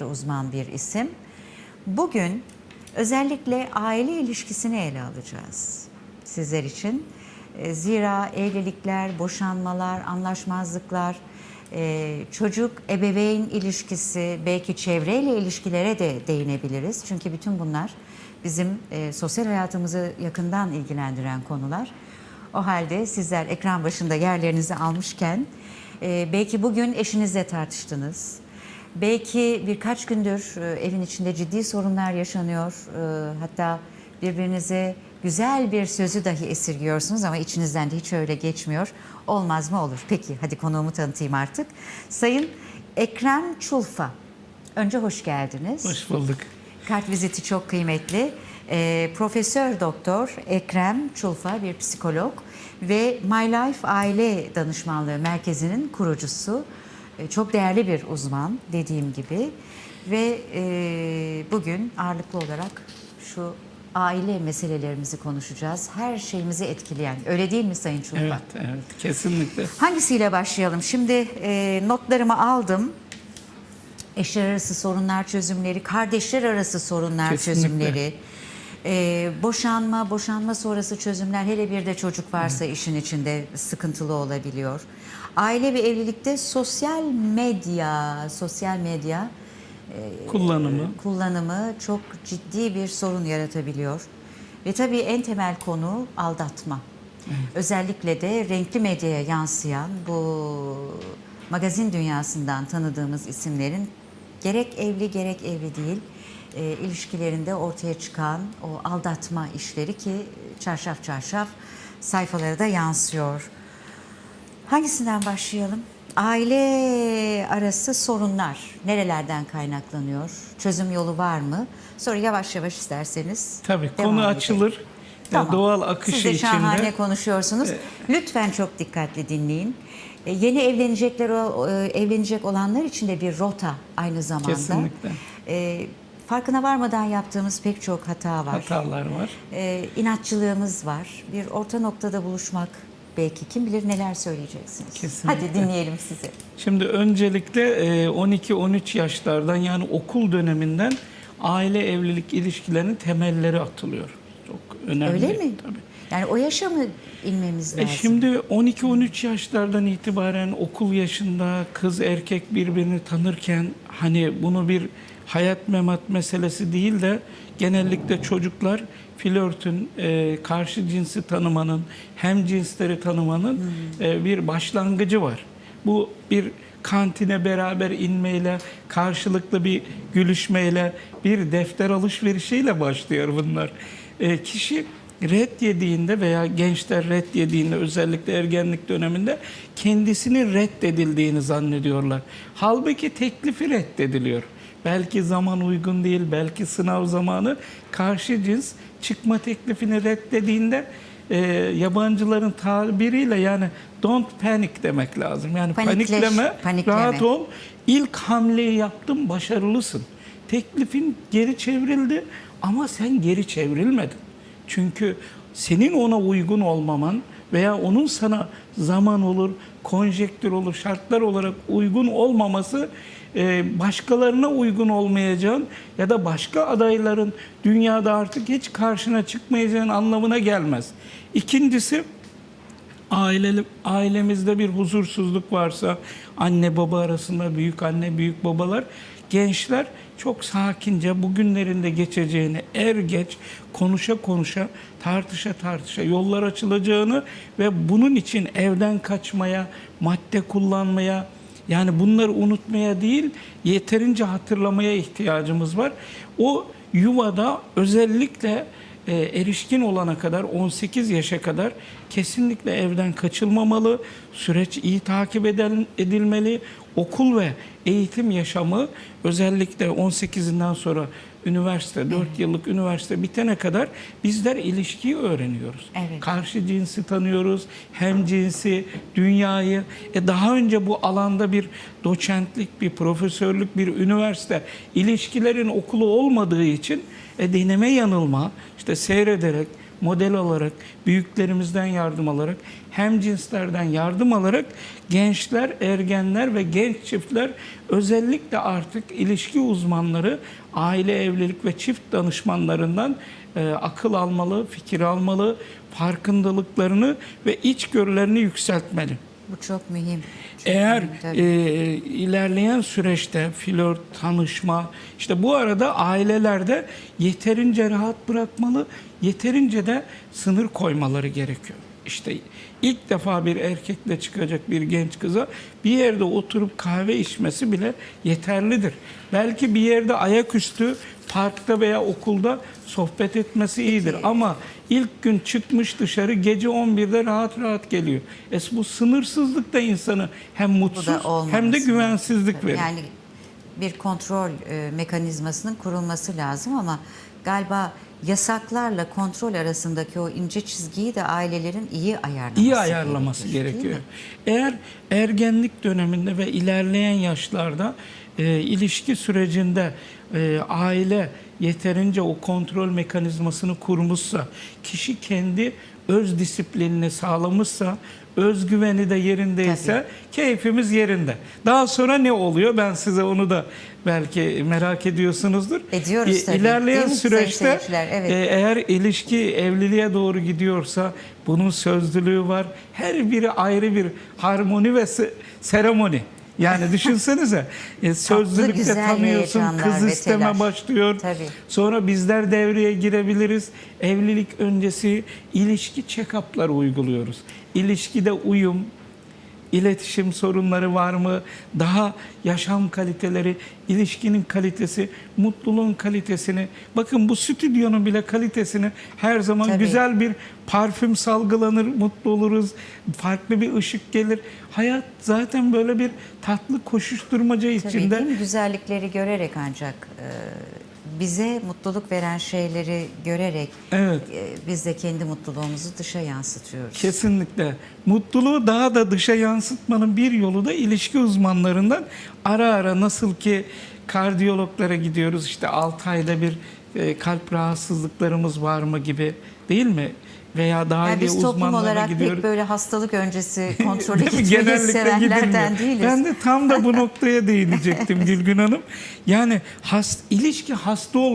derece uzman bir isim. Bugün özellikle aile ilişkisini ele alacağız sizler için. E, Zira evlilikler, boşanmalar, anlaşmazlıklar, e, çocuk ebeveyn ilişkisi, belki çevreyle ilişkilere de değinebiliriz. Çünkü bütün bunlar bizim e, sosyal hayatımızı yakından ilgilendiren konular. O halde sizler ekran başında yerlerinizi almışken belki bugün eşinizle tartıştınız. Belki birkaç gündür e, evin içinde ciddi sorunlar yaşanıyor. E, hatta birbirinize güzel bir sözü dahi esirgiyorsunuz ama içinizden de hiç öyle geçmiyor. Olmaz mı olur? Peki hadi konuğumu tanıtayım artık. Sayın Ekrem Çulfa. Önce hoş geldiniz. Hoş bulduk. Kart viziti çok kıymetli. Ee, Profesör Doktor Ekrem Çulfa bir psikolog ve My Life Aile Danışmanlığı Merkezi'nin kurucusu. Ee, çok değerli bir uzman dediğim gibi ve e, bugün ağırlıklı olarak şu aile meselelerimizi konuşacağız. Her şeyimizi etkileyen. Öyle değil mi Sayın Çulfa? Evet, evet, kesinlikle. Hangisiyle başlayalım? Şimdi e, notlarımı aldım. Eşler arası sorunlar çözümleri, kardeşler arası sorunlar Kesinlikle. çözümleri, e, boşanma, boşanma sonrası çözümler, hele bir de çocuk varsa işin içinde sıkıntılı olabiliyor. Aile ve evlilikte sosyal medya, sosyal medya Kullanımı. kullanımı çok ciddi bir sorun yaratabiliyor. Ve tabii en temel konu aldatma. Özellikle de renkli medyaya yansıyan bu magazin dünyasından tanıdığımız isimlerin gerek evli gerek evli değil e, ilişkilerinde ortaya çıkan o aldatma işleri ki çarşaf çarşaf sayfalara da yansıyor. Hangisinden başlayalım? Aile arası sorunlar nerelerden kaynaklanıyor? Çözüm yolu var mı? Sonra yavaş yavaş isterseniz Tabii konu edelim. açılır. Tamam. Doğal akışı Siz de içinde. şahane konuşuyorsunuz. Lütfen çok dikkatli dinleyin. E, Yeni evlenecekler e, evlenecek olanlar için de bir rota aynı zamanda. Kesinlikle. E, farkına varmadan yaptığımız pek çok hata var. Hatalar var. E, inatçılığımız var. Bir orta noktada buluşmak belki kim bilir neler söyleyeceksiniz. Kesinlikle. Hadi dinleyelim sizi. Şimdi öncelikle e, 12-13 yaşlardan yani okul döneminden aile evlilik ilişkilerinin temelleri atılıyor. Önemli. Öyle mi? Tabii. Yani o yaşa mı inmemiz E lazım? şimdi 12-13 yaşlardan itibaren okul yaşında kız erkek birbirini tanırken hani bunu bir hayat memat meselesi değil de genellikle çocuklar flörtün, e, karşı cinsi tanımanın, hem cinsleri tanımanın e, bir başlangıcı var. Bu bir kantine beraber inmeyle, karşılıklı bir gülüşmeyle, bir defter alışverişiyle başlıyor bunlar. E, kişi red yediğinde veya gençler red yediğinde özellikle ergenlik döneminde kendisinin reddedildiğini zannediyorlar. Halbuki teklifi reddediliyor. Belki zaman uygun değil, belki sınav zamanı karşı cins çıkma teklifini reddediğinde e, yabancıların tabiriyle yani don't panic demek lazım. Yani Panikleş- panikleme, panikleme. rahat ol. İlk hamleyi yaptın, başarılısın. Teklifin geri çevrildi ama sen geri çevrilmedin. Çünkü senin ona uygun olmaman veya onun sana zaman olur, konjektür olur, şartlar olarak uygun olmaması başkalarına uygun olmayacağın ya da başka adayların dünyada artık hiç karşına çıkmayacağın anlamına gelmez. İkincisi aile, ailemizde bir huzursuzluk varsa anne baba arasında büyük anne büyük babalar gençler çok sakince bugünlerinde geçeceğini er geç konuşa konuşa tartışa tartışa yollar açılacağını ve bunun için evden kaçmaya madde kullanmaya yani bunları unutmaya değil yeterince hatırlamaya ihtiyacımız var. O yuvada özellikle e, erişkin olana kadar 18 yaşa kadar kesinlikle evden kaçılmamalı. Süreç iyi takip edilmeli. Okul ve eğitim yaşamı özellikle 18'inden sonra üniversite, 4 yıllık üniversite bitene kadar bizler ilişkiyi öğreniyoruz. Evet. Karşı cinsi tanıyoruz, hem cinsi, dünyayı. E daha önce bu alanda bir doçentlik, bir profesörlük, bir üniversite, ilişkilerin okulu olmadığı için e deneme yanılma, işte seyrederek, model alarak, büyüklerimizden yardım alarak, hem cinslerden yardım alarak gençler, ergenler ve genç çiftler özellikle artık ilişki uzmanları, aile evlilik ve çift danışmanlarından e, akıl almalı, fikir almalı, farkındalıklarını ve içgörülerini yükseltmeli. Bu çok mühim. Çok Eğer mühim, tabii. e, ilerleyen süreçte flört, tanışma, işte bu arada ailelerde yeterince rahat bırakmalı, yeterince de sınır koymaları gerekiyor. İşte ilk defa bir erkekle çıkacak bir genç kıza bir yerde oturup kahve içmesi bile yeterlidir. Belki bir yerde ayaküstü parkta veya okulda sohbet etmesi iyidir ama ilk gün çıkmış dışarı gece 11'de rahat rahat geliyor. Es bu sınırsızlık da insanı hem mutsuz hem de güvensizlik verir. Yani bir kontrol e, mekanizmasının kurulması lazım ama galiba yasaklarla kontrol arasındaki o ince çizgiyi de ailelerin iyi ayarlaması iyi ayarlaması gerekiyor. mi? Eğer ergenlik döneminde ve ilerleyen yaşlarda e, ilişki sürecinde e, aile yeterince o kontrol mekanizmasını kurmuşsa, kişi kendi öz disiplinini sağlamışsa, özgüveni de yerindeyse keyfimiz yerinde. Daha sonra ne oluyor? Ben size onu da belki merak ediyorsunuzdur. Ediyoruz tabii. İlerleyen Değil süreçte? Evet. e, eğer ilişki evliliğe doğru gidiyorsa bunun sözlülüğü var. Her biri ayrı bir harmoni ve se- seremoni. Yani düşünsenize e, sözlülükte güzel tanıyorsun, heyecanlar kız isteme telaş. başlıyor. Tabii. Sonra bizler devreye girebiliriz. Evlilik öncesi ilişki check-up'lar uyguluyoruz. İlişkide uyum, iletişim sorunları var mı? Daha yaşam kaliteleri, ilişkinin kalitesi, mutluluğun kalitesini. Bakın bu stüdyonun bile kalitesini her zaman Tabii. güzel bir parfüm salgılanır, mutlu oluruz. Farklı bir ışık gelir. Hayat zaten böyle bir tatlı koşuşturmaca Tabii içinde. mi? Güzellikleri görerek ancak e, bize mutluluk veren şeyleri görerek Evet. e, biz de kendi mutluluğumuzu dışa yansıtıyoruz. Kesinlikle. Mutluluğu daha da dışa yansıtmanın bir yolu da ilişki uzmanlarından ara ara nasıl ki kardiyologlara gidiyoruz işte 6 ayda bir e, kalp rahatsızlıklarımız var mı gibi değil mi? Veya daha Yani biz toplum olarak gidiyoruz. pek böyle hastalık öncesi kontrolü gitmeyi sevenlerden değiliz. Ben de tam da bu noktaya değinecektim Gülgün Hanım. Yani has, ilişki hasta ol